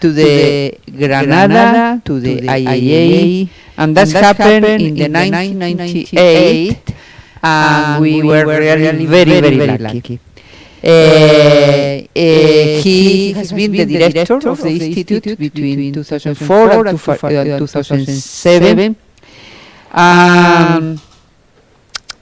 to the Granada, to the IAA, and that happened in the 1998, and we were really very, very lucky. Uh, uh, he has been the director of the institute between 2004 and 2007. Um,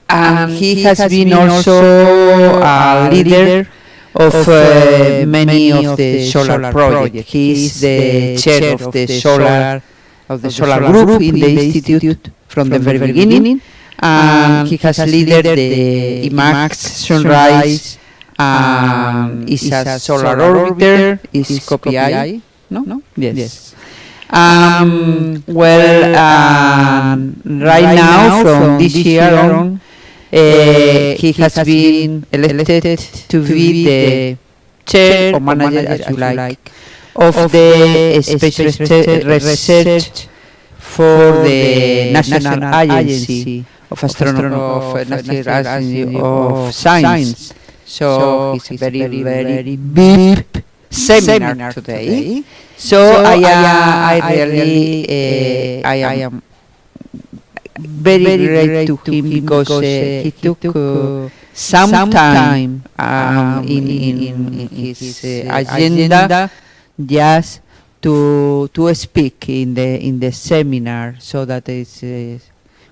and he has been also a leader of uh, many of the solar projects. He is the chair of the solar of the solar group in the institute from the very beginning, and he has led the IMAX Sunrise. Um, is a solar orbiter, is SO/PHI, no? no? Yes. yes. Um, well, um, right now, from this year on, uh, he has been elected to be the chair or manager, as you like, of the space research for the National Agency of Astronomy of National Agency of Science. So it's a very, very big seminar today. So I, I really, eh, I am very, very great to him because uh, he took uh, some time um, in, in, in his uh, agenda just to to speak in the in the seminar so that is uh,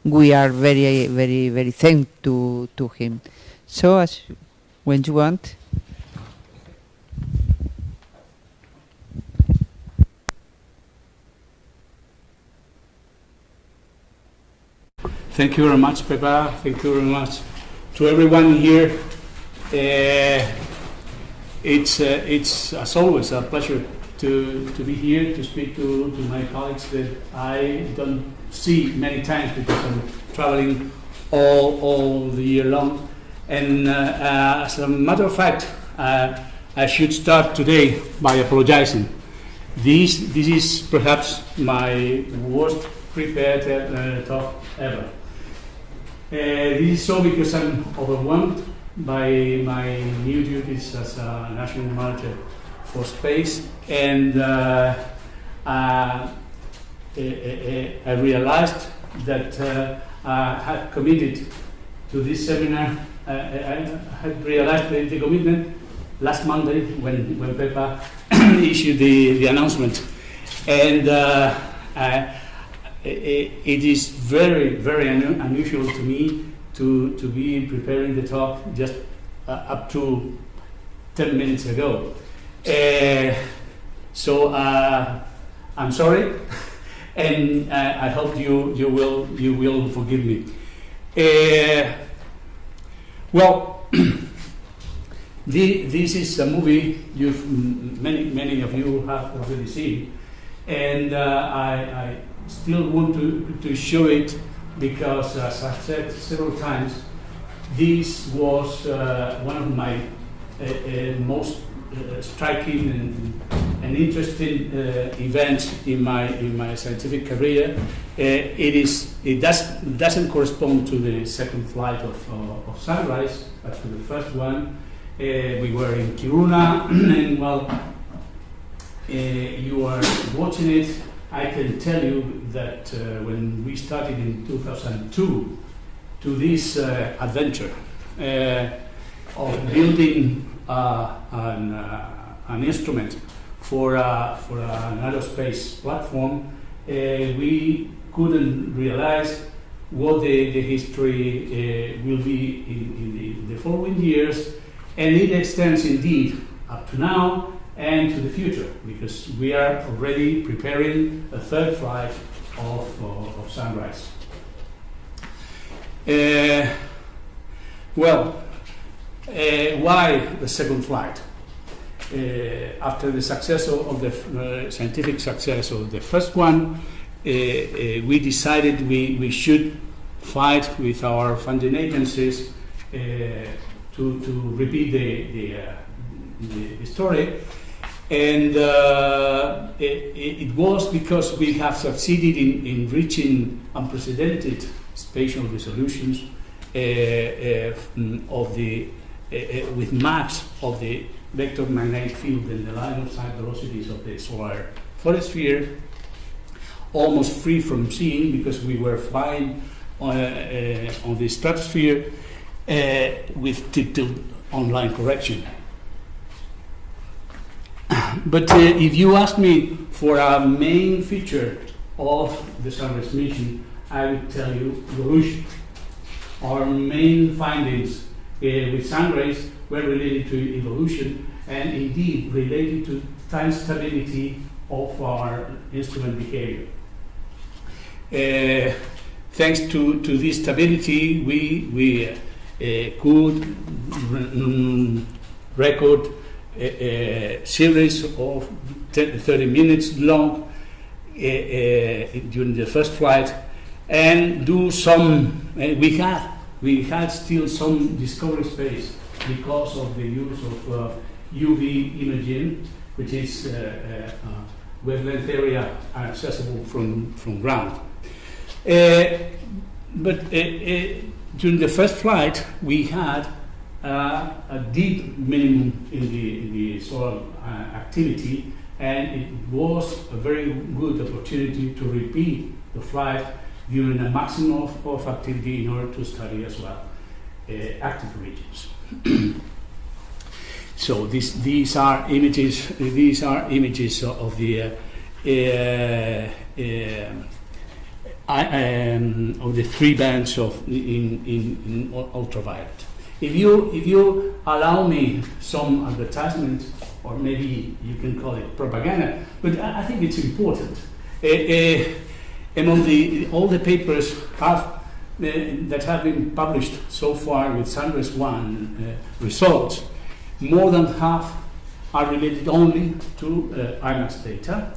we are very very very thankful to to him. So as when you want Thank you very much, Pepa. Thank you very much to everyone here. Uh, it's, uh, it's, as always, a pleasure to, to be here to speak to, to my colleagues that I don't see many times because I'm traveling all, all the year long. And uh, uh as a matter of fact, uh, I should start today by apologizing. This, this is perhaps my worst prepared uh, talk ever. Uh, this is so because I'm overwhelmed by my new duties as a national manager for space, and uh, uh, I realized that I had committed to this seminar. I had realized the, the commitment last Monday when, when Pepa issued the, the announcement. And uh, it is very, very unusual to me to, to be preparing the talk just uh, up to 10 minutes ago. Uh, so uh, I'm sorry, and uh, I hope you, you, will, you will forgive me. Uh, well, the, this is a movie you've, many, many of you have already seen, and uh, I, I still want to, to show it because, as I've said several times, this was uh, one of my uh, uh, most uh, striking and, and interesting uh, events in my in my scientific career. Uh, it is it does doesn't correspond to the second flight of, of Sunrise, but to the first one. we were in Kiruna, and well, you are watching it I can tell you that uh, when we started in 2002 to this uh, adventure uh, of building uh, an, uh, an, instrument for, for an aerospace platform, we couldn't realize what the, the history will be in, in the, the following years, and it extends indeed up to now and to the future, because we are already preparing a third flight of, uh, of Sunrise. Uh, well, uh, why the second flight? Uh, after the success of the uh, scientific success of the first one, uh, we decided we, we should fight with our funding agencies to, to repeat the, the, the story and uh, it, it, was because we have succeeded in, in reaching unprecedented spatial resolutions uh, uh, of the, uh, with maps of the vector magnetic field and the line of sight velocities of the solar photosphere, almost free from seeing because we were flying on, uh, on the stratosphere uh, with tilted online correction. but uh, if you ask me for a main feature of the Sunrise mission, I would tell you evolution. Our main findings uh, with Sunrise were related to evolution and indeed related to time stability of our instrument behavior. Uh, thanks to, to this stability, we, we uh, could mm, record a, series of 30 minutes long uh, during the first flight and do some, we had we had still some discovery space because of the use of uh, UV imaging, which is uh, uh, wavelength area accessible from, from ground. but during the first flight, we had uh, a deep minimum in the, in the solar uh, activity, and it was a very good opportunity to repeat the flight during a maximum of, of activity in order to study as well uh, active regions. so this, these are images. These are images of the uh, uh, I, um, of the three bands of in, in, in ultraviolet. If you if you allow me some advertisement, or maybe you can call it propaganda, but I, I think it's important. Uh, uh, among the, all the papers have, uh, that have been published so far with Sunrise 1 uh, results, more than half are related only to IMAX data,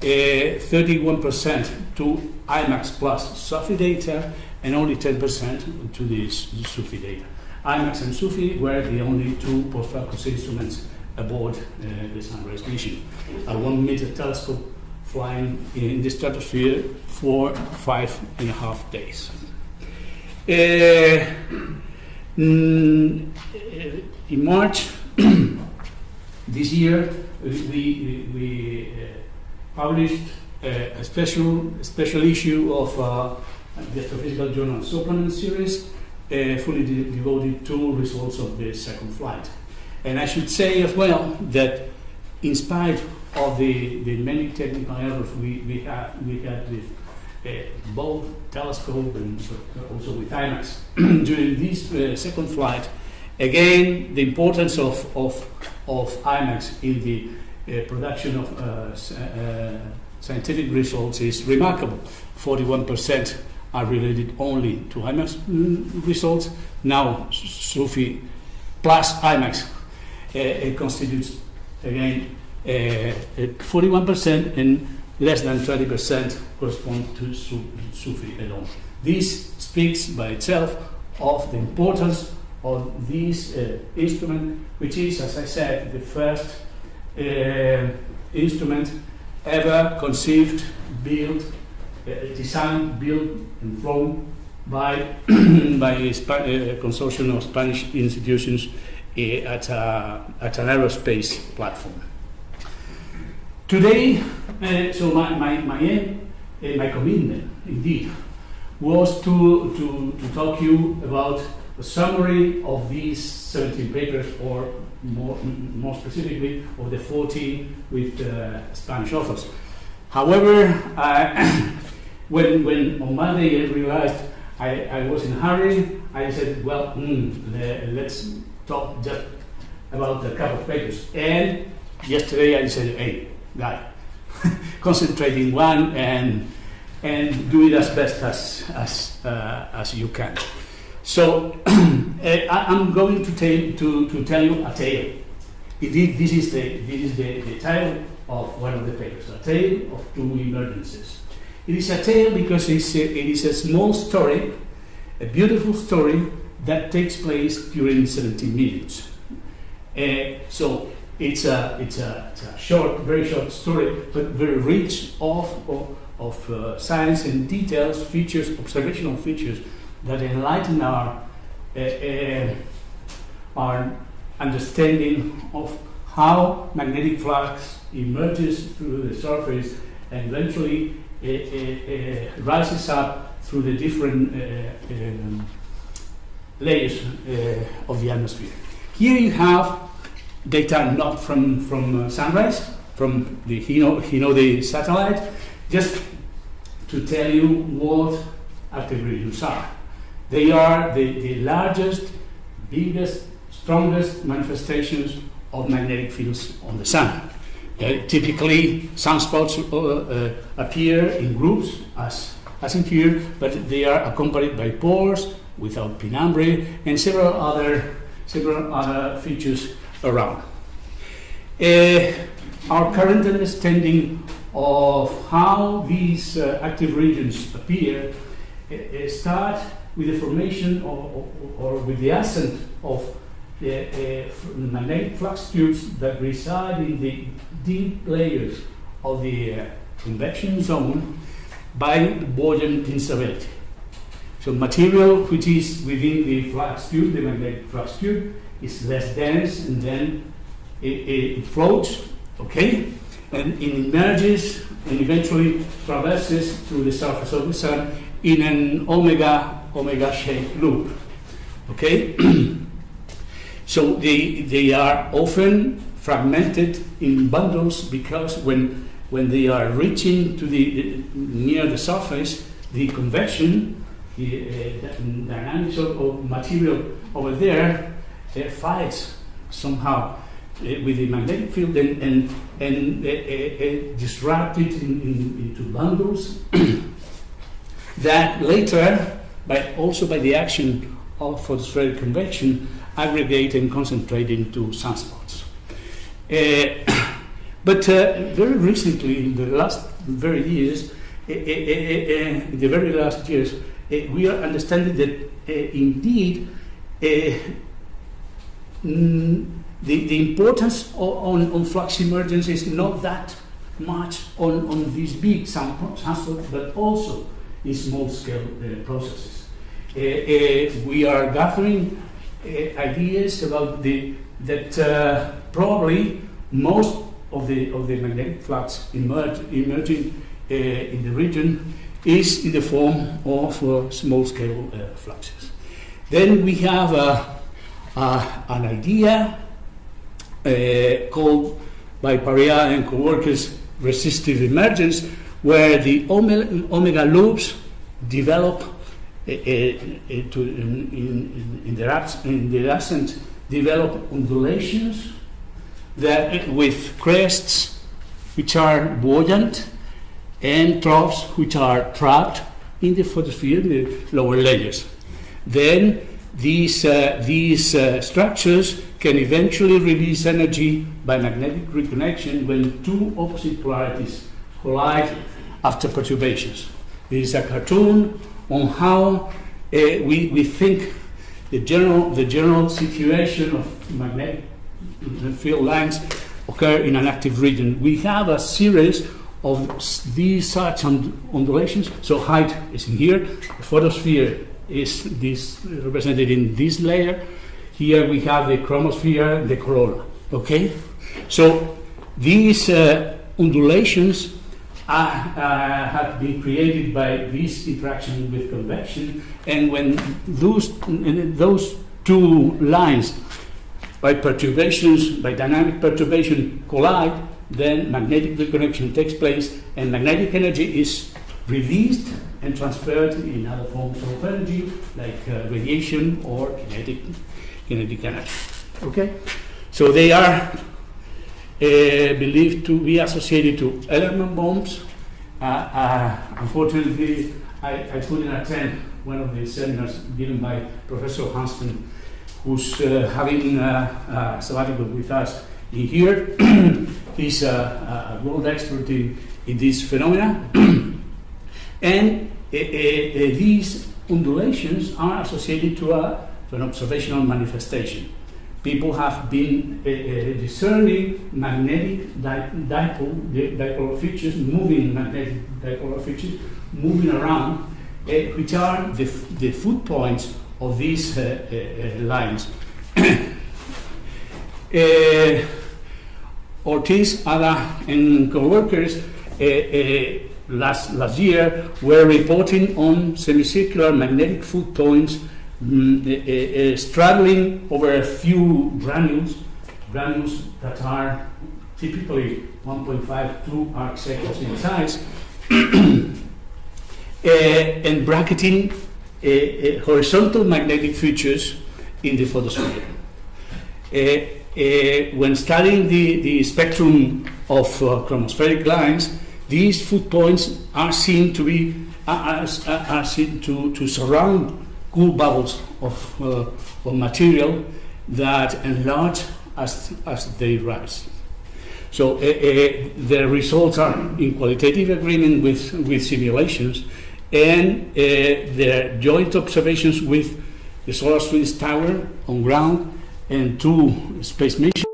31% uh, to IMAX plus SUFI data, and only 10% to the SUFI data. IMAX and SUFI were the only two post-focus instruments aboard uh, the Sunrise mission. A one meter telescope flying in the stratosphere for five and a half days. Uh, mm, in March this year, we, we uh, published a special, special issue of uh, the Astrophysical Journal Supplement series, uh, fully de devoted to results of the second flight. And I should say as well that in spite of the, the many technical errors we, we, had, we had with uh, both telescope and also with IMAX during this uh, second flight. Again, the importance of, of, of IMAX in the uh, production of uh, uh, scientific results is remarkable. 41% are related only to IMAX results. Now, SUFI plus IMAX uh, constitutes, again, 41% and less than 20% correspond to Sufi alone. This speaks by itself of the importance of this uh, instrument, which is, as I said, the first uh, instrument ever conceived, built, uh, designed, built, and flown by, by a, a, consortium of Spanish institutions uh, at, a, at an aerospace platform. Today, uh, so my, my, my aim, uh, my commitment, indeed, was to, to, to talk to you about a summary of these 17 papers, or more, more specifically, of the 14 with uh, Spanish authors. However, when, when on Monday I realized I, I was in a hurry, I said, well, mm, let's talk just about a couple of papers. And yesterday I said, hey, guy. Concentrate in one and and do it as best as as uh, as you can. So I, am going to tell to, to tell you a tale. Indeed, this is the this is the, the title of one of the papers, a tale of two emergencies. It is a tale because it's a, it is a small story, a beautiful story that takes place during 17 minutes. Uh, so it's a, it's a, it's a short, very short story, but very rich of, of, of uh, science and details, features, observational features that enlighten our, uh, uh, our understanding of how magnetic flux emerges through the surface and eventually Eh, eh, eh, rises up through the different um, layers of the atmosphere. Here you have data not from, from uh, sunrise, from the Hino, Hinode satellite, just to tell you what active regions are. They are the, the largest, biggest, strongest manifestations of magnetic fields on the sun. Uh, typically, sunspots uh, uh, appear in groups, as, as in here, but they are accompanied by pores without penumbra and several other, several other features around. Uh, our current understanding of how these uh, active regions appear uh, start with the formation or, or, or with the ascent of the uh, magnetic flux tubes that reside in the deep layers of the uh, convection zone by the buoyant instability. So material which is within the flux tube, the magnetic flux tube, is less dense and then it, it, it floats, okay? And it emerges and eventually traverses through the surface of the sun in an omega omega shaped loop. Okay? so they, they are often fragmented in bundles because when, when they are reaching to the near the surface, the convection, the uh, dynamics of, of, material over there uh, fights somehow uh, with the magnetic field and, and, and uh, uh, uh, disrupt it in, in, into bundles that later, by also by the action of photospheric convection, aggregate and concentrate into sunspots. Uh, but uh, very recently, in the last very years, uh, in the very last years, we are understanding that indeed mm, the, the importance of, on, on flux emergence is not that much on, on these big samples, but also in small scale uh, processes. Uh, uh, we are gathering ideas about the, that uh, probably most of the, of the magnetic flux emerge, emerging uh, in the region is in the form of small scale fluxes. Then we have an idea called by Pariat and co-workers resistive emergence where the omega loops develop uh, uh, to, in, in, in, the in ascent develop undulations that with crests which are buoyant and troughs which are trapped in the photosphere, in the lower layers. Then these, uh, these uh, structures can eventually release energy by magnetic reconnection when two opposite polarities collide after perturbations. This is a cartoon on how uh, we, we think the general, the general situation of magnetic field lines occur in an active region. We have a series of these such undulations. So height is in here. The photosphere is this represented in this layer. Here we have the chromosphere, the corona. Okay, so these uh, undulations uh, have been created by this interaction with convection, and when those, those two lines by perturbations, by dynamic perturbation collide, then magnetic reconnection takes place and magnetic energy is released and transferred in other forms of energy like uh, radiation or kinetic, kinetic energy. Okay? So they are believed to be associated to Ellerman bombs. Uh, uh, unfortunately, I, I, couldn't attend one of the seminars given by Professor Hansteen, who's uh, having a sabbatical with us in here. He's a, a, world expert in, in this phenomena. and these undulations are associated to, a, to an observational manifestation people have been uh, discerning magnetic di dipole, dipolar features, moving magnetic dipolar features, moving around, uh, which are the, the foot points of these lines. Ortiz, Ada, and co-workers last, last year were reporting on semicircular magnetic foot points mm, eh, eh, eh, uh, straddling over a few granules, granules that are typically 1.5 2 arc seconds in size, and bracketing horizontal magnetic features in the photosphere. When studying the, the spectrum of uh, chromospheric lines, these foot points are seen to be are, are, are seen to, to surround cool bubbles of, uh, of material that enlarge as, as they rise. So uh, the results are in qualitative agreement with, with simulations and uh, their joint observations with the Solar Winds Tower on ground and two space missions.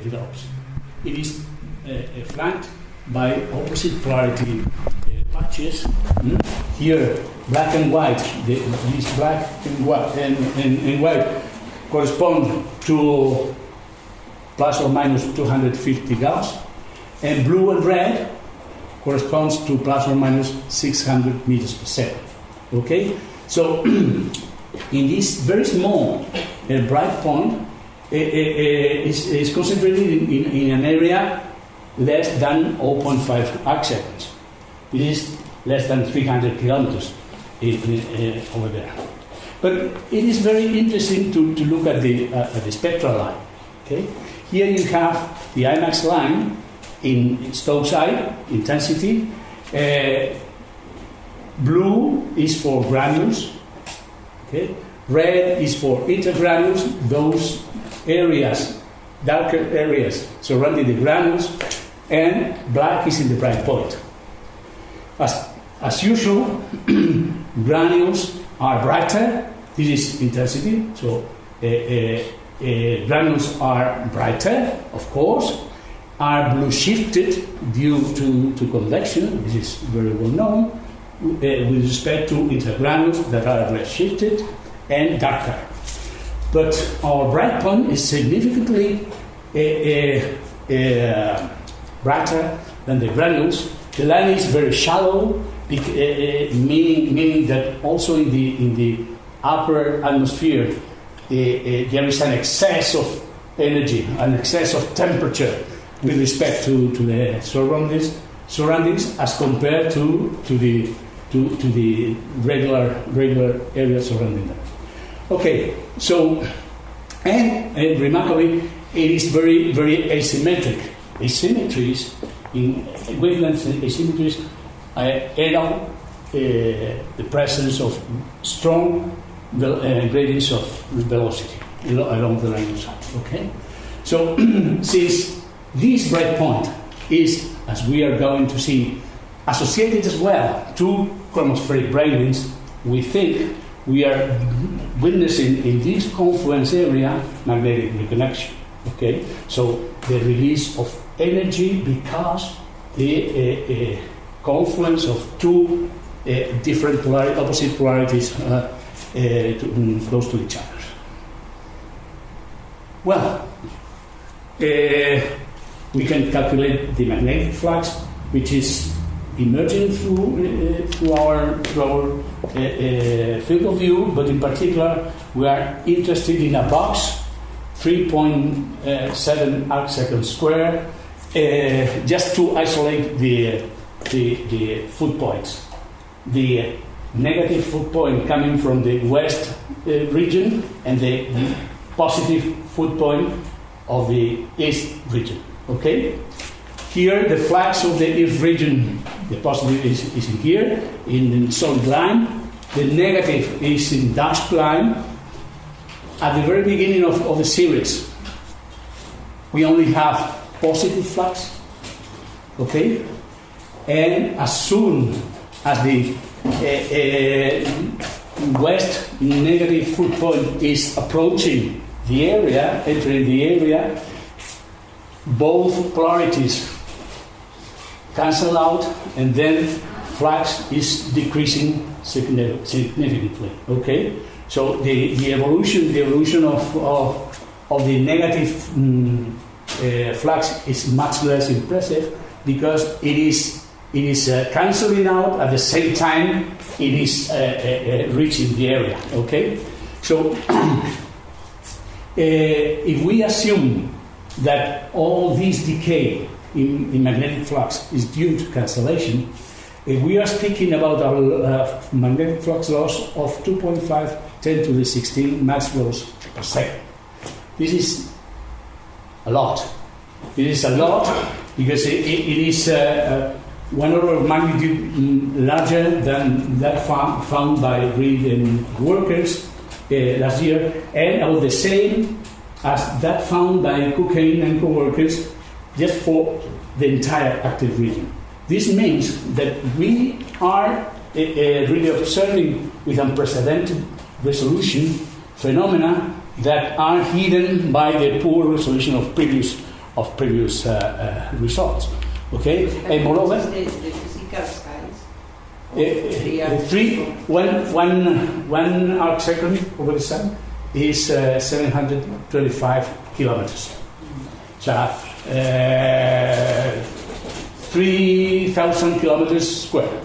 Develops. It is uh, flanked by opposite polarity uh, patches. Mm? Here, black and white, the, these black and white, and, and, and white correspond to plus or minus 250 Gauss, and blue and red corresponds to plus or minus 600 meters per second. Okay, so in this very small uh, bright point uh, uh, is, is, concentrated in, in, in, an area less than 0.5 arc seconds. It is less than 300 kilometers in, uh, over there. But it is very interesting to, to look at the, uh, at the spectral line. Okay? Here you have the IMAX line in Stokes I intensity. Uh, blue is for granules. Okay? Red is for intergranules, those areas, darker areas surrounding the granules, and black is in the bright point. As, as usual, granules are brighter. This is intensity, so uh, uh, uh, granules are brighter, of course, are blue shifted due to, to convection, this is very well known, uh, with respect to intergranules that are red shifted and darker. But our bright point is significantly uh, uh, brighter than the granules. The line is very shallow, meaning, meaning that also in the, in the upper atmosphere there is an excess of energy, an excess of temperature with respect to, to the surroundings, surroundings as compared to, to, the, to, to the regular, regular area surrounding them. Okay, so, and, and remarkably, it is very, very asymmetric. Asymmetries in wavelength asymmetries uh, allow uh, the presence of strong uh, gradients of velocity along the line of sight. Okay, so since this bright point is, as we are going to see, associated as well to chromospheric brightness, we think we are witnessing in this confluence area magnetic reconnection. Okay, so the release of energy because the uh, uh, confluence of two uh, different polar- opposite polarities uh, uh, to, um, close to each other. Well, uh, we can calculate the magnetic flux, which is emerging through, uh, through our, through our uh, uh, field of view, but in particular, we are interested in a box 3.7 arc square, uh, just to isolate the, the, the foot points. The negative foot point coming from the west uh, region and the, the positive foot point of the east region. Okay? Here, the flux of the east region, the positive is, is in here, in the solid line. The negative is in dashed line. At the very beginning of, of the series, we only have positive flux. Okay? And as soon as the uh, uh, west negative foot point is approaching the area, entering the area, both polarities cancel out, and then flux is decreasing significantly. Okay, so the, the evolution, the evolution of, of, of the negative um, uh, flux is much less impressive because it is it is uh, canceling out at the same time it is uh, uh, uh reaching the area. Okay, so uh, if we assume that all this decay in, in magnetic flux is due to cancellation, if we are speaking about a uh, magnetic flux loss of 2.5 10 to the 16 Maxwell's per second. This is a lot. It is a lot because it, it, is uh, uh, one order of magnitude mm, larger than that found, found by Reid and workers uh, last year, and about the same as that found by Cockayne and co-workers just for the entire active region. This means that we are uh, really observing with unprecedented resolution phenomena that are hidden by the poor resolution of previous of previous uh, uh, results. Okay, and moreover, the, physical size. uh, uh, three, one, one, one arc second over the sun is uh, 725 kilometers. So, uh, 3,000 kilometers square.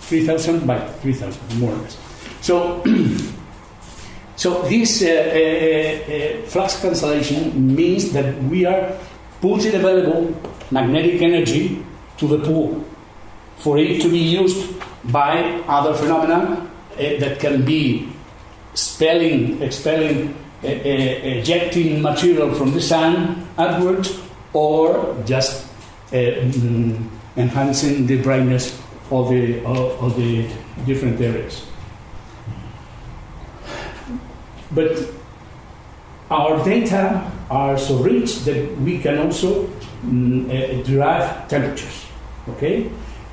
3,000 by 3,000, more or less. So, so this uh, uh, uh, flux cancellation means that we are putting available magnetic energy to the pool for it to be used by other phenomena that can be expelling, expelling, uh, uh, ejecting material from the sun upwards, or just uh, mm, enhancing the brightness of the of, the different areas. But our data are so rich that we can also mm, uh, derive temperatures. Okay,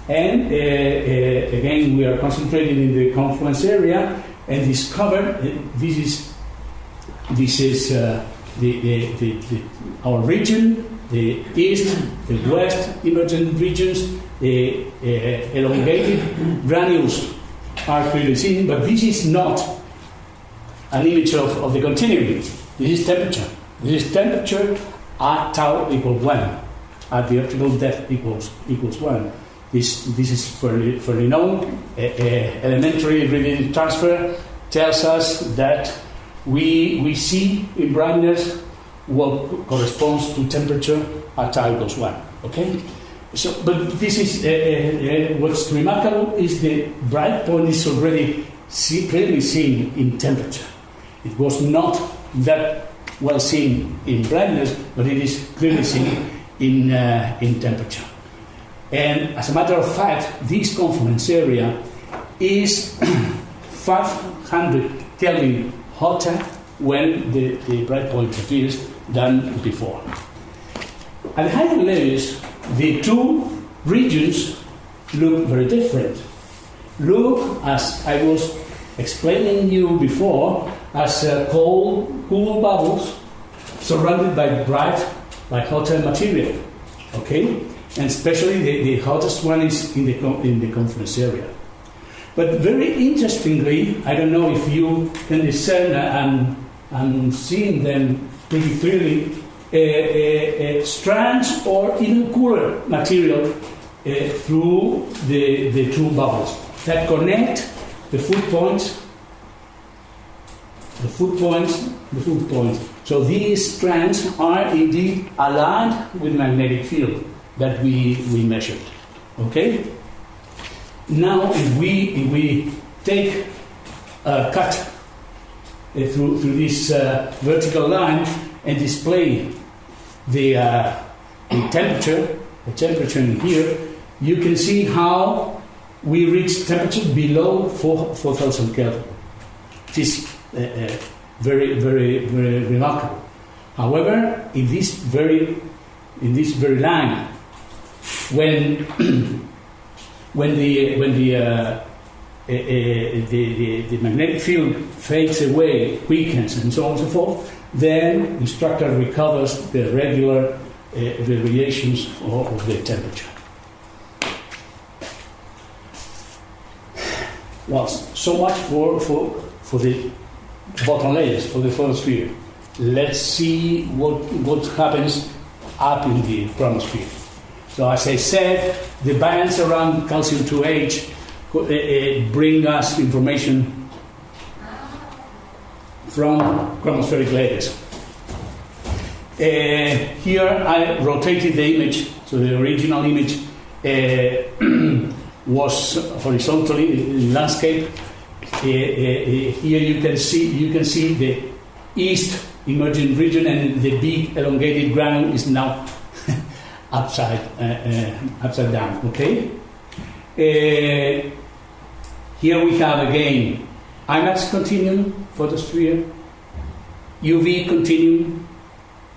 and uh, uh, again we are concentrated in the confluence area and discover uh, this is this is uh, the, the, the, our region, the east, the west emergent regions, the uh, elongated granules are clearly seen, but this is not an image of, of the continuum. This is temperature. This is temperature at tau equals 1, at the optical depth equals, equals 1. This, this is fairly, fairly known. Uh, uh, elementary reading transfer tells us that we, we see in brightness what corresponds to temperature at tau equals 1. Okay? So, but this is uh, uh, what's remarkable is the bright point is already see, clearly seen in temperature. It was not that well seen in brightness, but it is clearly seen in, uh, in temperature. And as a matter of fact, this confluence area is 500 Kelvin hotter when the, the bright point appears than before. At higher levels, the two regions look very different. Look, as I was explaining you before, as uh, cold, cool bubbles surrounded by bright, by hotter material. Okay, and especially the, the hottest one is in the in the confluence area. But very interestingly, I don't know if you can discern and and seeing them pretty clearly, uh, uh, uh, strands or even cooler material through the, the two bubbles that connect the foot points, the foot points, the foot points. So these strands are indeed aligned with magnetic field that we, we measured. Okay? Now, if we, if we take a cut through, through this uh, vertical line and display the, uh, the temperature, the temperature in here, you can see how we reach temperature below 4, 4000 Kelvin. It is uh, uh, very, very, very remarkable. However, in this very, in this very line, when when the when the, uh, uh, the, the, the magnetic field fades away, weakens, and so on and so forth, then the structure recovers the regular uh, variations of, of the temperature. Well, so much for, for, for the bottom layers, for the photosphere. Let's see what, what happens up in the chromosphere. So, as I said, the bands around calcium 2H uh, uh, Eh, eh, bring us information from chromospheric layers. Uh, eh, here I rotated the image, so the original image uh, was horizontally in landscape. Uh, here you can see you can see the east emerging region, and the big elongated granule is now upside upside down. Okay. Here we have again IMaX continuum photosphere, UV continuum,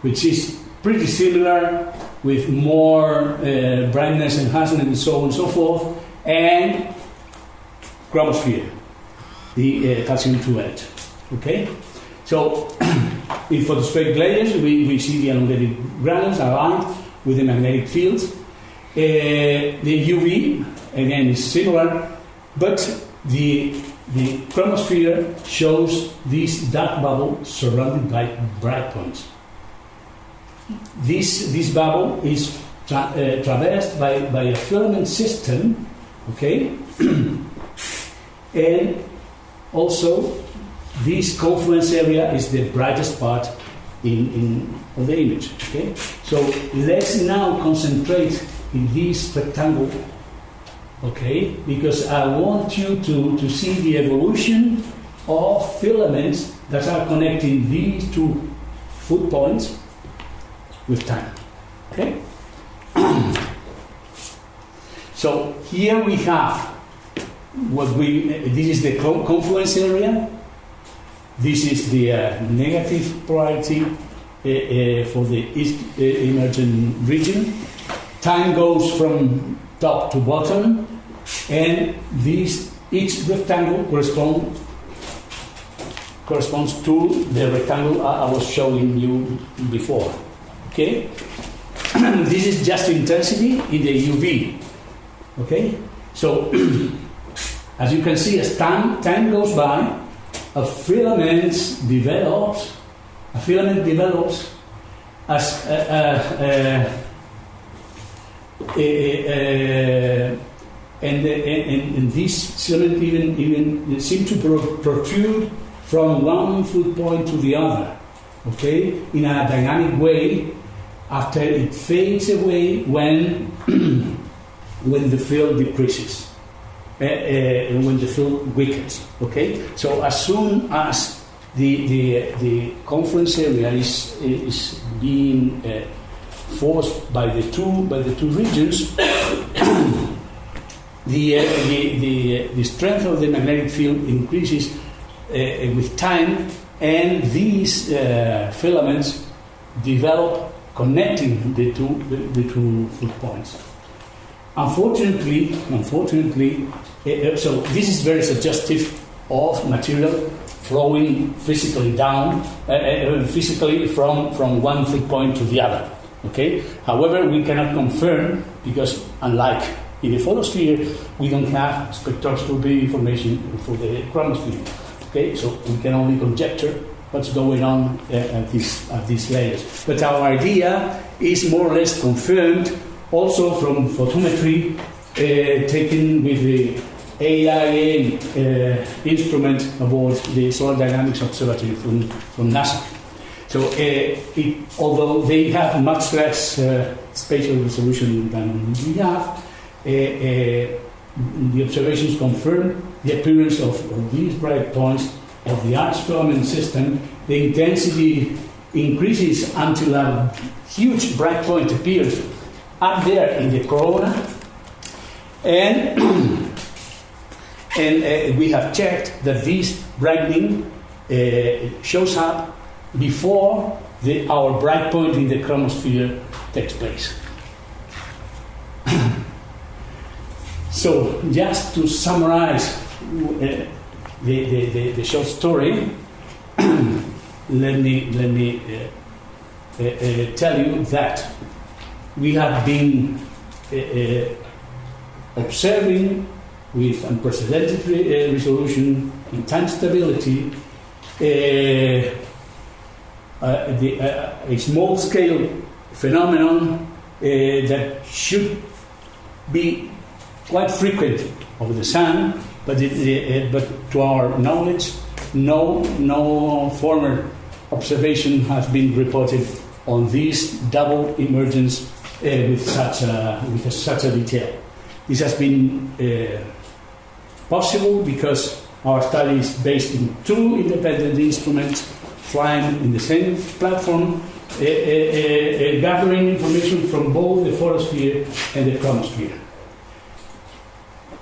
which is pretty similar with more uh, brightness enhancement and so on and so forth, and chromosphere, the uh, calcium 2H. Okay? So in photospheric layers, we, we see the elongated granules aligned with the magnetic fields. Uh, the UV, again, is similar, but the, the chromosphere shows this dark bubble surrounded by bright points. This, this bubble is tra- uh, traversed by, by a filament system, okay? and also, this confluence area is the brightest part in, in of the image. Okay, so let's now concentrate in this rectangle. Okay, because I want you to, to see the evolution of filaments that are connecting these two foot points with time. Okay. so here we have what we this is the confluence area this is the uh, negative polarity uh, uh, for the east uh, emergent region time goes from top to bottom and this each rectangle correspond corresponds to the rectangle I, I was showing you before okay? This is just intensity in the UV okay? So As you can see, as time, time goes by, a filament develops, a filament develops as uh, uh, uh, and, and, and this filament even, even seem to pro- protrude from one foot point to the other, okay, in a dynamic way after it fades away when, when the field decreases uh, uh, when the field weakens. Okay, so as soon as the the, the confluence area is is being uh, forced by the two by the two regions, the, uh, the the the strength of the magnetic field increases uh, with time, and these uh, filaments develop connecting the two the, the two foot points. Unfortunately, unfortunately, uh, so this is very suggestive of material flowing physically down, uh, uh, physically from, from one foot point to the other. Okay. However, we cannot confirm because, unlike in the photosphere, we don't have spectroscopy information for the chromosphere. Okay, so we can only conjecture what's going on uh, at, these, at these layers. But our idea is more or less confirmed also from photometry uh, taken with the AIA uh, instrument aboard the Solar Dynamics Observatory from, from NASA. So, uh, it, although they have much less uh, spatial resolution than we have, the observations confirm the appearance of, of these bright points of the arch filament system. The intensity increases until a huge bright point appears up there in the corona. And, and uh, we have checked that this brightening uh, shows up before the, our bright point in the chromosphere takes place. so, just to summarize uh, the, the, the, the, short story, let me, let me uh, uh, uh, tell you that we have been uh, observing with unprecedented re- resolution and time stability the, a small scale phenomenon that should be quite frequent over the sun, but, it, but to our knowledge, no, no former observation has been reported on this double emergence uh, with such a, with such a detail. This has been uh, possible because our study is based in two independent instruments flying in the same platform, uh, gathering information from both the photosphere and the chromosphere.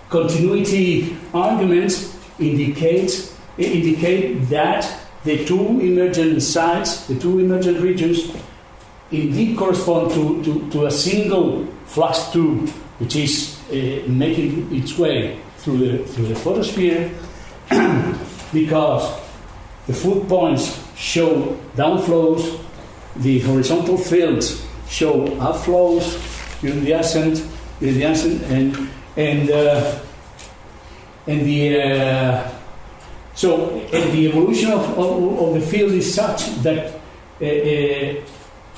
Continuity arguments indicate, indicate that the two emergent sites, the two emergent regions, indeed correspond to, to, to a single flux tube which is uh, making its way through the, through the photosphere because the foot points show downflows, the horizontal fields show upflows during the ascent, during the ascent, and and uh, and the uh, so and the evolution of, of, of, the field is such that uh, uh,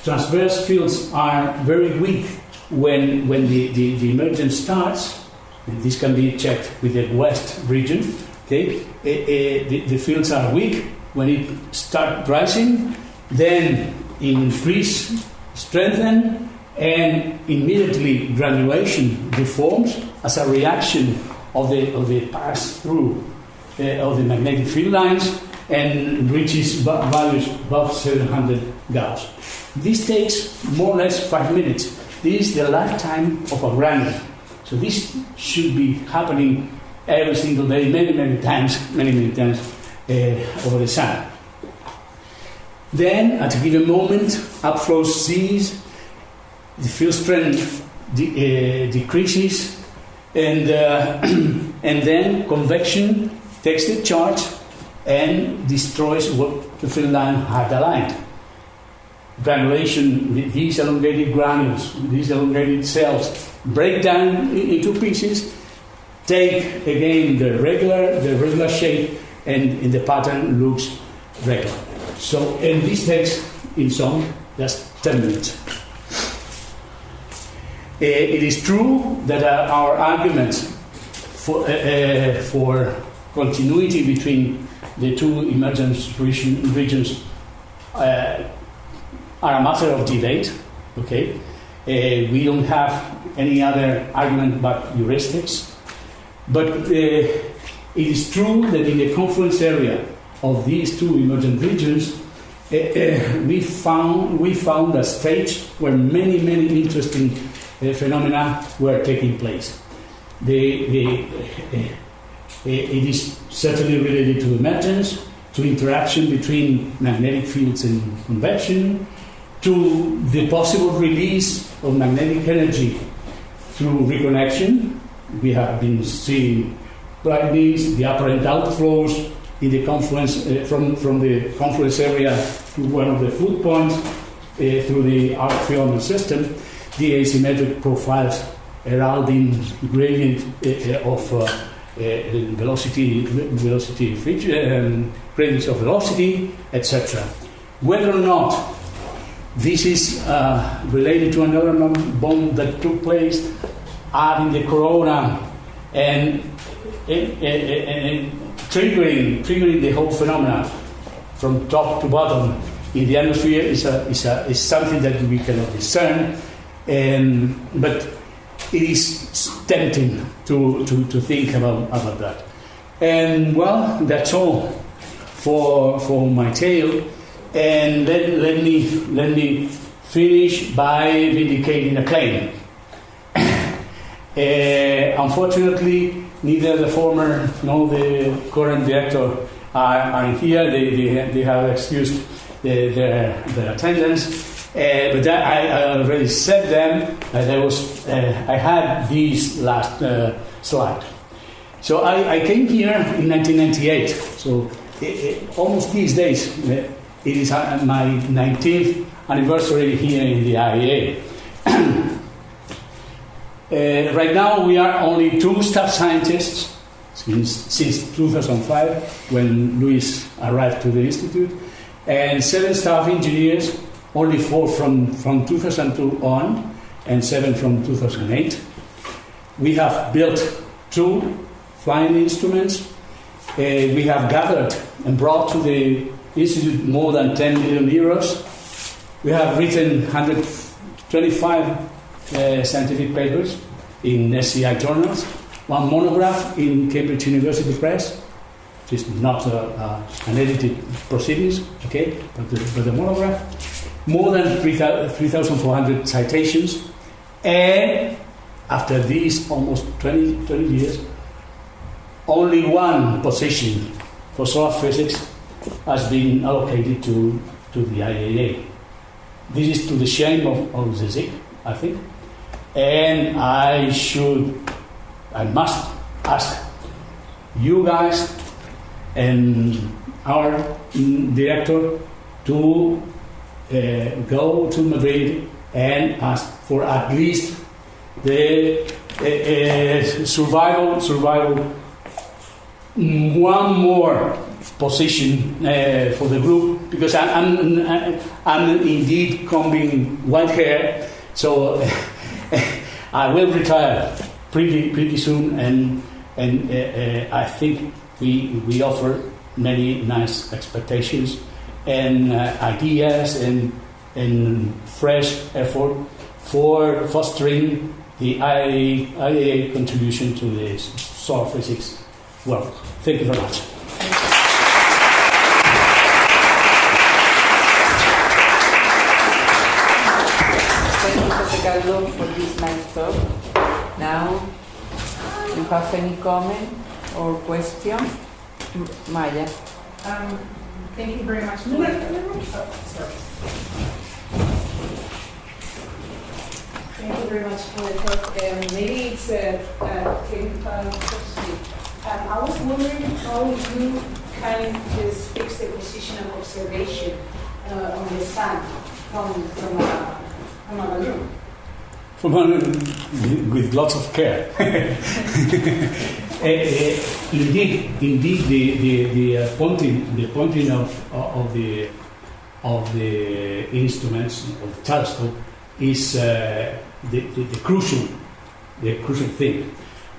transverse fields are very weak when when the, the, the emergence starts. And this can be checked with the west region. Okay, uh, the, the fields are weak when it start rising, then increase, strengthen, and immediately granulation deforms as a reaction of the, of the pass through uh, of the magnetic field lines and reaches values above 700 Gauss. This takes more or less five minutes. This is the lifetime of a granule. So this should be happening every single day, many, many times, many, many times uh, over the sun. Then, at a given moment, upflow cease, the field strength de- uh, decreases, and, uh, and then convection takes the charge and destroys what the field line had aligned. Granulation, these elongated granules, these elongated cells, break down into pieces, take again the regular, the regular shape, and, and the pattern looks regular. So, and this takes in some just 10 minutes. Uh, it is true that uh, our arguments for, uh, uh for continuity between the two emergence region, regions uh, are a matter of debate. Okay, uh, we don't have any other argument but heuristics, but it is true that in the confluence area of these two emergent regions, uh, uh, we found we found a stage where many many interesting uh, phenomena were taking place. The, the, uh, it is certainly related to emergence, to interaction between magnetic fields and convection, to the possible release of magnetic energy through reconnection. We have been seeing brightness, the apparent outflows in the confluence uh, from, from the confluence area to one of the foot points uh, through the arch filament system, the asymmetric profiles heralding gradient uh, of velocity, velocity um, gradients of velocity, etc. Whether or not this is uh, related to another bomb that took place out in the corona and, and, and, and triggering, triggering the whole phenomena from top to bottom in the atmosphere is, a, is, a, is something that we cannot discern. And, but it is tempting to, to, to think about, about that. And well, that's all for, for my tale. And let, let, me, let me finish by vindicating a claim. uh, unfortunately, neither the former nor the current director are, are here. They, they, they have excused the, their, their attendance. Uh, but that, I, I, already said them I was uh, I had these last uh, slide. So I, I, came here in 1998. So it, it, almost these days, uh, it is uh, my 19th anniversary here in the IAA. Uh, right now, we are only two staff scientists since, since 2005, when Luis arrived to the institute, and seven staff engineers, only four from, from 2002 on, and seven from 2008. We have built two flying instruments. Uh, we have gathered and brought to the institute more than 10 million euros. We have written 125 uh, scientific papers in SCI journals, one monograph in Cambridge University Press, which is not uh, uh, an edited proceedings, okay, but the, but the monograph, more than 3,400 citations, and after these almost 20, 20 years, only one position for solar physics has been allocated to, to the IAA. This is to the shame of, of CSIC, I think. And I should, I must ask you guys and our director to go to Madrid and ask for at least the uh, uh, survival survival mm, one more position uh, for the group because I, I'm, I'm indeed combing white hair, so I will retire pretty pretty soon, and and uh, uh, I think we we offer many nice expectations and uh, ideas and and fresh effort for fostering the IAA, IAA contribution to the solar physics world. Thank you very much. Thank you, Jose for this nice talk. Now, you have any comment or question? M- Maya? Um, Thank you very much. Oh, sorry. Thank you very much for the talk. Um, Maybe it's a technical question. Um, I was wondering how you can just fix the position of observation uh, on the sun from from a from a balloon. From with lots of care. Uh, uh, indeed, indeed, the the, the uh, pointing the pointing of of the of the instruments of the telescope is uh, the, the, the crucial the crucial thing.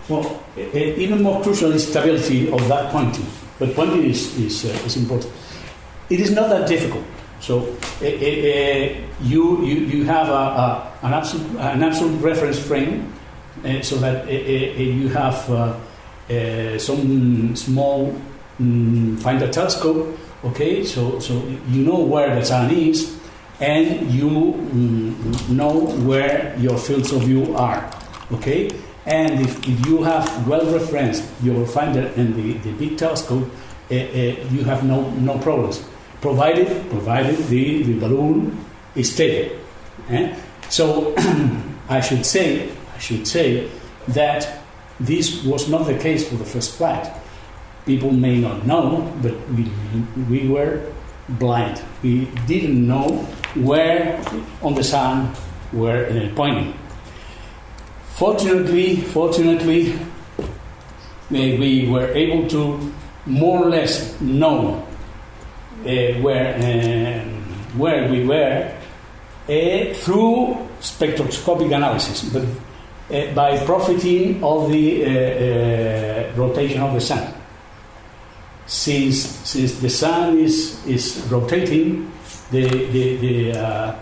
Well, uh, uh, even more crucial is stability of that pointing. But pointing is is, uh, is important. It is not that difficult. So uh, you, you you have a, a, an absolute an absolute reference frame, so that you have. Uh, some small mm, finder telescope. Okay, so so you know where the sun is, and you mm, know where your fields of view are. Okay, and if, if you have well referenced your finder and the, the big telescope, uh, uh, you have no no problems, provided provided the, the balloon is stable. eh? So I should say I should say that this was not the case for the first flight. People may not know, but we, we were blind. We didn't know where on the sun were pointing. Fortunately, fortunately, uh, we were able to more or less know where um, where we were uh, through spectroscopic analysis, but uh, by profiting of the uh, uh, rotation of the sun. Since, since the sun is, is rotating, the, the, the, uh,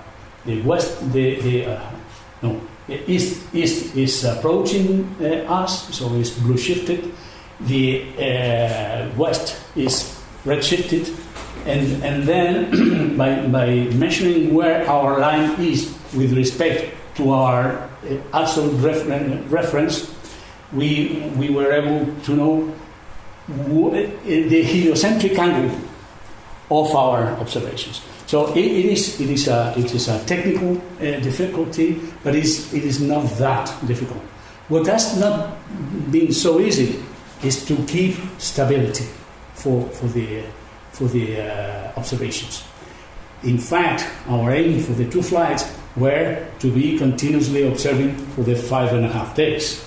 the west, the, the uh, no, east, east is approaching us, so it's blue shifted. The west is red shifted, and, and then by, by measuring where our line is with respect to our uh, absolute referen- reference, we, we were able to know wh- the heliocentric angle of our observations. So it, it, is, it, is, a, it is a technical uh, difficulty, but it's, it is not that difficult. What has not been so easy is to keep stability for, for the, for the uh, observations. In fact, our aim for the two flights were to be continuously observing for the five and a half days.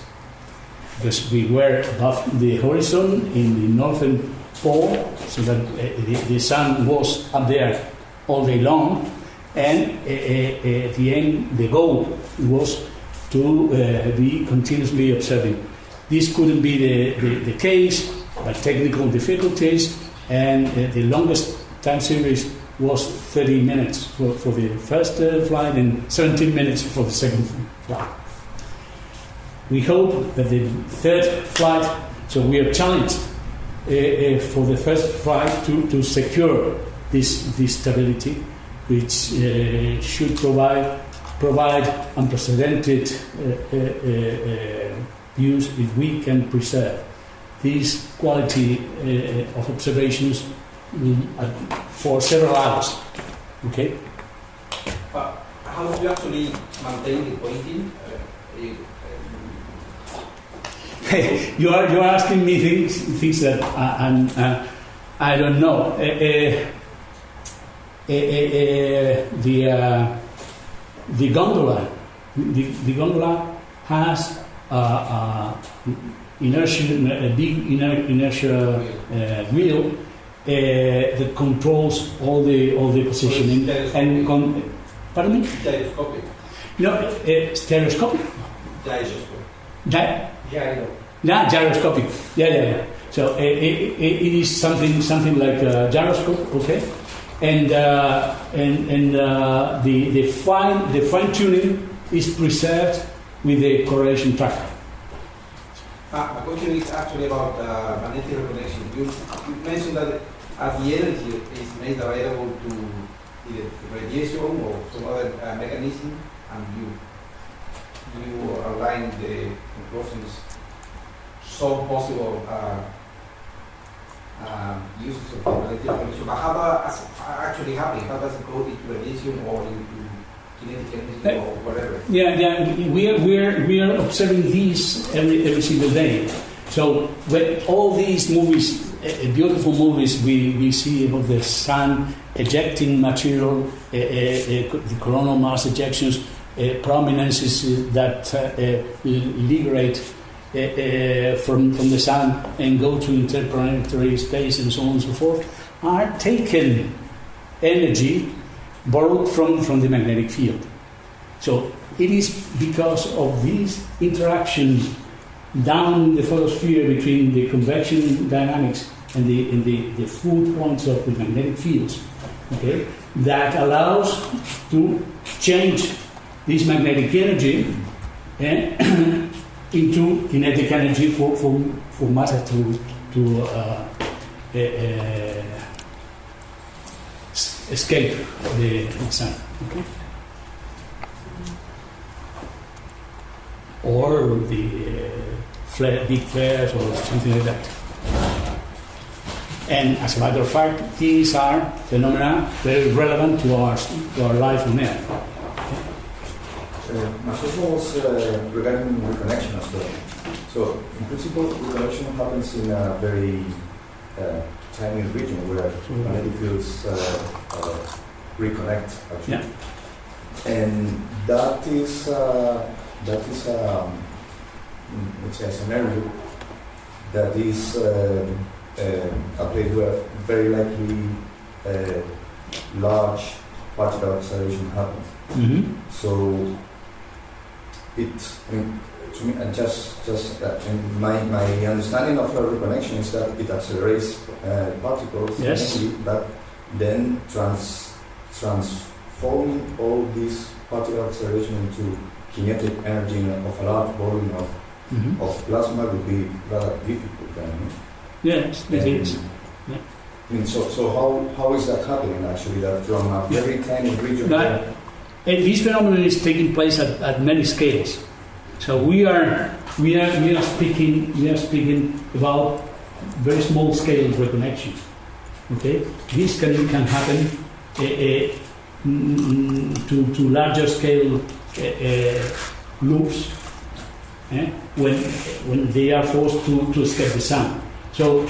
Because we were above the horizon in the northern pole, so that uh, the, the sun was up there all day long, and uh, uh, at the end, the goal was to uh, be continuously observing. This couldn't be the, the, the case by technical difficulties, and uh, the longest time series was 30 minutes for, for the first uh, flight and 17 minutes for the second flight. We hope that the third flight, so we are challenged uh, uh, for the first flight to, to secure this, this stability, which uh, should provide, provide unprecedented uh, views if we can preserve this quality uh, of observations uh, for several hours. Okay? But how do you actually maintain the pointing? Uh, you, you are you are asking me things things that uh, I don't know. Uh, uh, the uh, the gondola, the, the gondola has uh, uh, inertia, a big inertia uh, wheel uh, that controls all the all the positioning and con- pardon me, Gyroscopic. no, uh, stereoscopic. Gyroscopic. That Gyro. Yeah, gyroscopic. Yeah, yeah, yeah. So it, it, it is something something like a gyroscope, okay? And uh, and and uh, the the fine the fine tuning is preserved with the correlation tracker. Uh, my question is actually about uh, magnetic reconnection. You, you mentioned that as the energy is made available to either radiation or some other uh, mechanism, and you you align the conclusions so possible uh, um, uses of magnetic reconnection. But how does actually happen? How does it go into radiation or into energy or whatever? Yeah, yeah. We are we are we are observing these every every single day. So when all these movies, uh, beautiful movies, we, we see about the sun ejecting material, uh, uh, the coronal mass ejections, uh, prominences that uh, uh, liberate uh, uh, from from the sun and go to interplanetary space and so on and so forth, are taken energy borrowed from, from the magnetic field. So it is because of these interactions down in the photosphere between the convection dynamics and the, and the, the foot points of the magnetic fields, okay, that allows to change this magnetic energy eh, into kinetic energy for, for, for matter to, to uh, s- escape the, sun. Okay? Or the uh, flare, big flares or something like that. And as a matter of fact, these are phenomena very relevant to our, to our life on Earth. Uh, my question was uh, regarding reconnection as well. So, in principle, reconnection happens in a very tiny region where magnetic fields uh, uh, reconnect. Actually. Yeah. And that is uh, that is um, mm, let's say a scenario that is uh, uh, a place where very likely uh, large particle acceleration happens. Mm-hmm. So it, I mean, to me, and just just uh, my my understanding of a reconnection is that it accelerates uh, particles, Yes. but then trans transforming all this particle acceleration into kinetic energy of a large volume of, Mm-hmm. of plasma would be rather difficult. Then. Yes, it is. I mean, so, so how, how is that happening actually? That from a Yeah. very tiny region. That- this phenomenon is taking place at, at many scales. So we are we are we are speaking we are speaking about very small scale reconnection. Okay, this can can happen uh, uh, to to larger scale uh, loops when when they are forced to, to escape the sun. So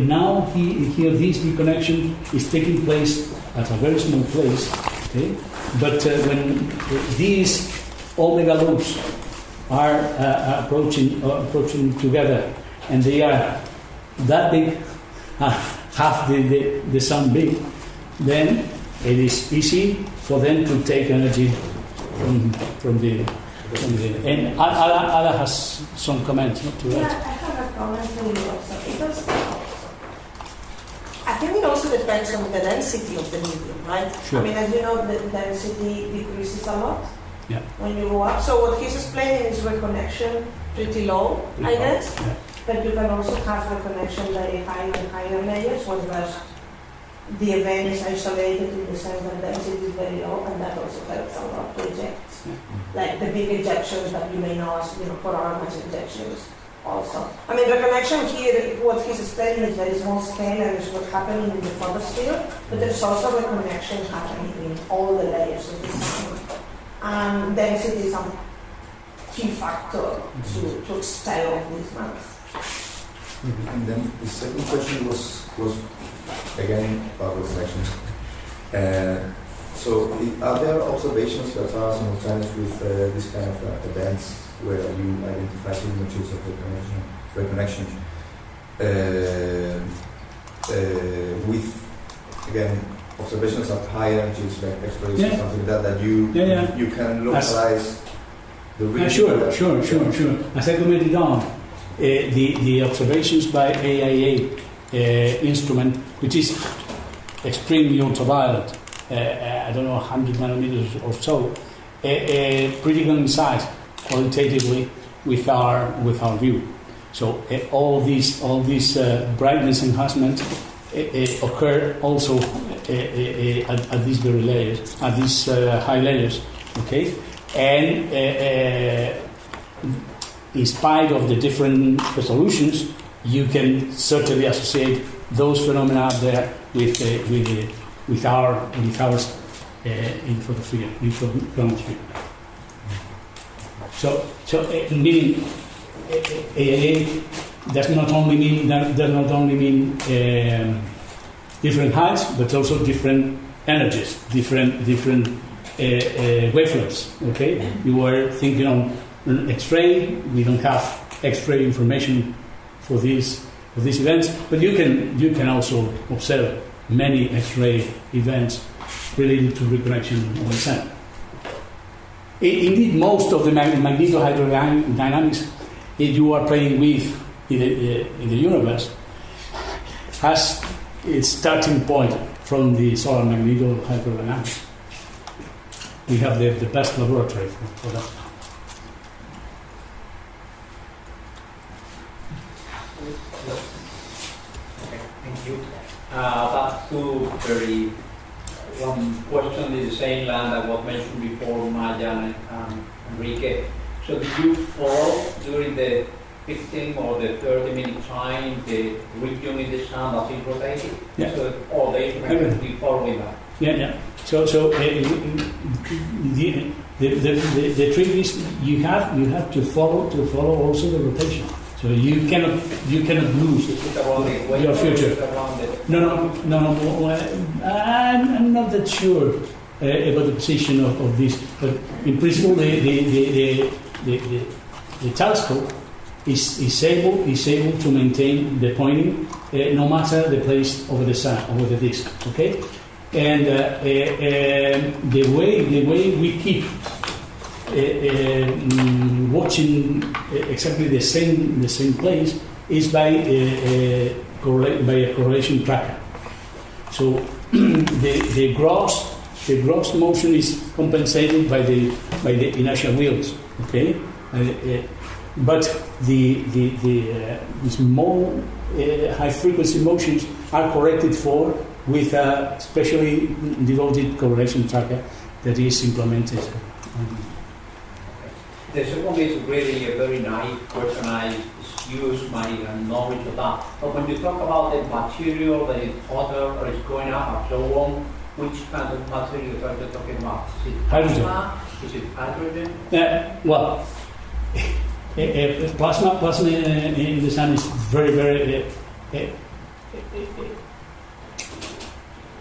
now he, here this reconnection is taking place at a very small place. Okay, but uh, when these omega loops are uh, approaching uh, approaching together, and they are that big, uh, half the, the, the sun big, then it is easy for them to take energy from, from the. And Ada, Ada has some comments not to Yeah, that. I have a comment you also, because I think it also depends on the density of the medium, right? Sure. I mean, as you know, the density decreases a lot Yeah. when you go up. So what he's explaining is reconnection pretty low, I guess. Yeah. But you can also have reconnection very high in higher layers, whereas the event is isolated in the sense that density is very low, and that also helps a lot to eject. Like the big ejections that you may know as, you know, coronal ejections also. I mean, reconnection here, what he's explaining is very small scale and it's what's happening in the photosphere, but there's also reconnection happening in all the layers of the And density is a key factor to, to expel all these mass. And then the second question was was again about reconnection. Uh, so, are there observations that are simultaneous with uh, this kind of uh, events where you identify signatures of reconnection, reconnection uh, uh, with, again, observations of high energies like X-rays or Yeah. something like that, that you Yeah, yeah. you can As- localize the Yeah, region? sure, that- sure, sure, sure. As I commented on, uh, the, the observations by AIA uh, instrument, which is extremely ultraviolet, uh, uh, I don't know, 100 nanometers or so, uh, uh, pretty coincide qualitatively with our, with our view. So uh, all these, all these uh, brightness enhancements uh, uh, occur also uh, uh, uh, at, at these very layers, at these uh, high layers, okay? And in spite of the different resolutions, you can certainly associate those phenomena there with, uh, with, uh, with our, with ours uh, in photosphere, in. So, so uh, meaning AIA does not only mean does not only mean um, different heights, but also different energies, different different uh, uh, wavelengths. Okay, you were thinking on X-ray. We don't have X-ray information for these for these events, but you can you can also observe many X-ray events related to reconnection of the sun. Indeed, most of the mag- magnetohydrodynamics that you are playing with in the, uh, in the universe has its starting point from the solar magnetohydrodynamics. We have the, the best laboratory for, for that. Thank you. Uh, Back to very, one question is the same line that was mentioned before, Maya and Enrique. So did you fall during the 15 or the 30 minute time the region in the sun that is rotating? Yeah. So all the instruments will be following that? Yeah, yeah. So, so uh, the, the, the, the, the trick is you have you have to follow to follow also the rotation. So you cannot you cannot lose. Is it around the equator? Your future. Is it around the- No, no, no, no. I'm, I'm not that sure uh, about the position of, of this, but in principle, the the the, the, the, the, the telescope is, is able is able to maintain the pointing uh, no matter the place over the sun over the disk. Okay, and uh, uh, um, the way the way we keep uh, uh, watching exactly the same the same place is by uh, correlate, by a correlation tracker. So the the gross the gross motion is compensated by the by the inertial wheels. Okay, but the the the, uh, the small uh, high frequency motions are corrected for with a specially devoted correlation tracker that is implemented. The second is really a very naive question. I use my knowledge of that. But when you talk about the material that is hotter or is going up and so on, which kind of material are you talking about? Is it Hydrogen. Is it hydrogen? Uh, well, plasma, plasma uh, in the sun is very, very,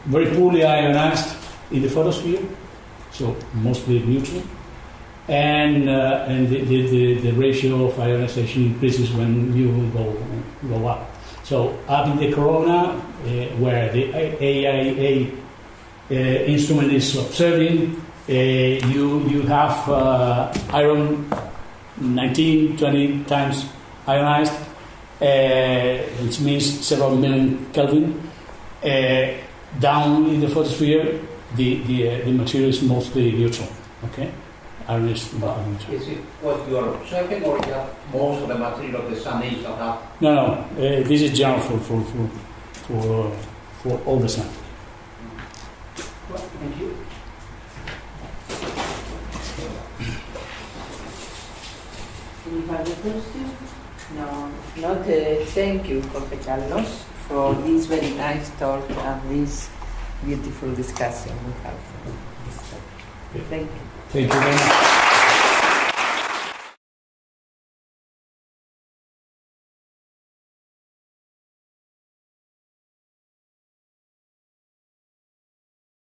very poorly ionized in the photosphere, so mostly neutral. And, uh, and the, the, the, ratio of ionization increases when you go, go up. So up in the corona, uh, where the AIA uh, instrument is observing, you, you have uh, iron 19, 20 times ionized, uh, which means several million Kelvin. Uh, down in the photosphere, the, the, uh, the material is mostly neutral. Okay? Iron is about neutral. Is it what you are observing or most of the material of the sun is of that? No, no, uh, this is general for, for, for, for, for all the sun. Any further questions? No, not, uh, thank you, Jorge Carlos, for this very nice talk and this beautiful discussion we have. Thank you. Thank you very much.